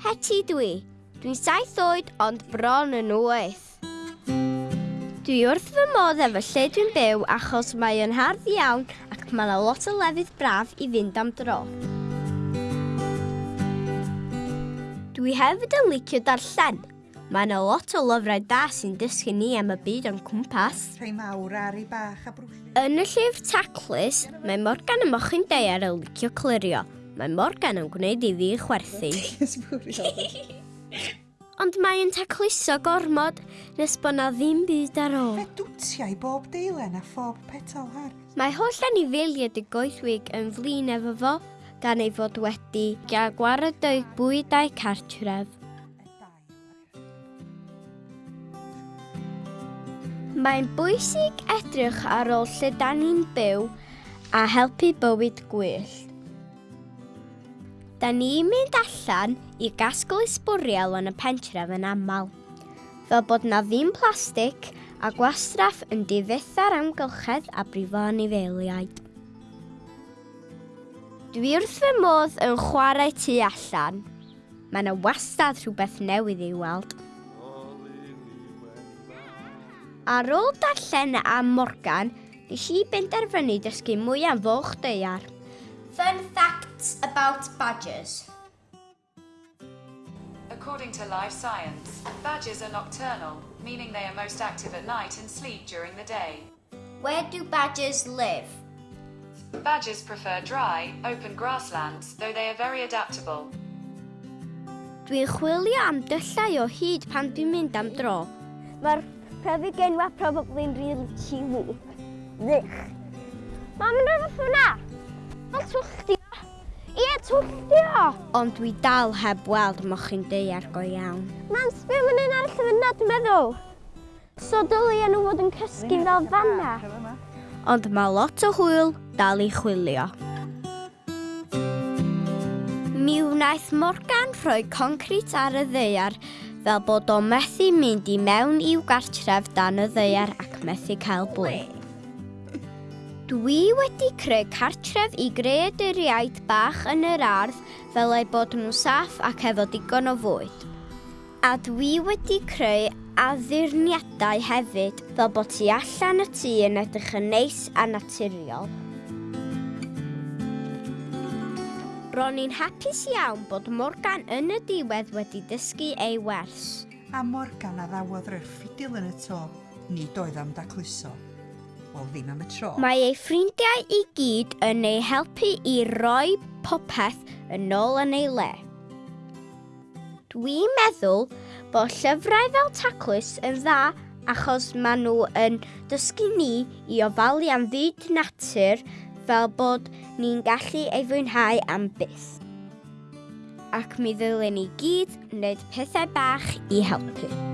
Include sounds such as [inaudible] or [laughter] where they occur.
Heti dwi. Dwi'n saith oed ond bron yn wyth. Dwi wrth fy modd efo lle dwi'n byw achos mae yn hardd iawn ac mae yna lot o lefydd braf i fynd am dro. Dwi hefyd yn licio darllen. Mae yna lot o lyfrau da sy'n dysgu ni am y byd o'n cwmpas. Rhai mawr ar ei bach a brwysio. Yn y llyfr Taclis, mae Morgan y Mochyn Deiar yn licio clirio, Mae Morgan yn gwneud i fi chwerthu. [laughs] Ond mae'n tacluso gormod nes bod na ddim byd ar ôl. Fe dwtiau bob deilen a phob petal har. Mae holl anifeiliad y goethwig yn flin efo fo gan ei fod wedi gael gwared o'i bwydau cartref. Mae'n bwysig edrych ar ôl lle da ni'n byw a helpu bywyd gwyllt da ni'n mynd allan i gasglu sbwriel yn y pentref yn aml. Fel bod na ddim plastig a gwastraff yn difetha'r amgylchedd a brifo anifeiliaid. Dwi wrth fy modd yn chwarae tu allan. Mae yna wastad rhywbeth newydd i'w weld. Ar ôl darllen am Morgan, nes i benderfynu dysgu mwy am fwch deiar. Fun facts about badgers. According to life science, badgers are nocturnal, meaning they are most active at night and sleep during the day. Where do badgers live? Badgers prefer dry, open grasslands, though they are very adaptable. Dwi'n chwilio am dyllau o hyd pan dwi'n mynd am dro. Mae'r pryfig enwa probably'n really chewy. Ddych. Mam yn rhywbeth hwnna? twllio. Ond dwi dal heb weld mochyn deiar go iawn. Mam, sbio ma'n un ar llyfynna, dwi'n meddwl. So dylia nhw fod yn cysgu fel fanna. Ond mae lot o hwyl dal i chwilio. Mi wnaeth Morgan rhoi concrit ar y ddeiar fel bod o methu mynd i mewn i'w gartref dan y ddeiar ac methu cael blwydd. Dwi wedi creu cartref i greaduriaid bach yn yr ardd fel ei bod nhw'n saff ac efo digon o fwyd. A dwi wedi creu addurniadau hefyd fel bod ti allan y tŷ yn edrych yn neis a naturiol. Ro'n i'n hapus iawn bod Morgan yn y diwedd wedi dysgu ei wers. A Morgan addawodd rhyw ffidil yn y to, nid oedd am dacluso. Wel, ddim am y tro. Mae ei ffrindiau i gyd yn ei helpu i roi popeth yn ôl yn ei le. Dwi'n meddwl bod llyfrau fel taclus yn dda achos maen nhw yn dysgu ni i ofalu am fyd natur fel bod ni'n gallu ei fwynhau am byth. Ac mi ddylen ni gyd wneud pethau bach i helpu.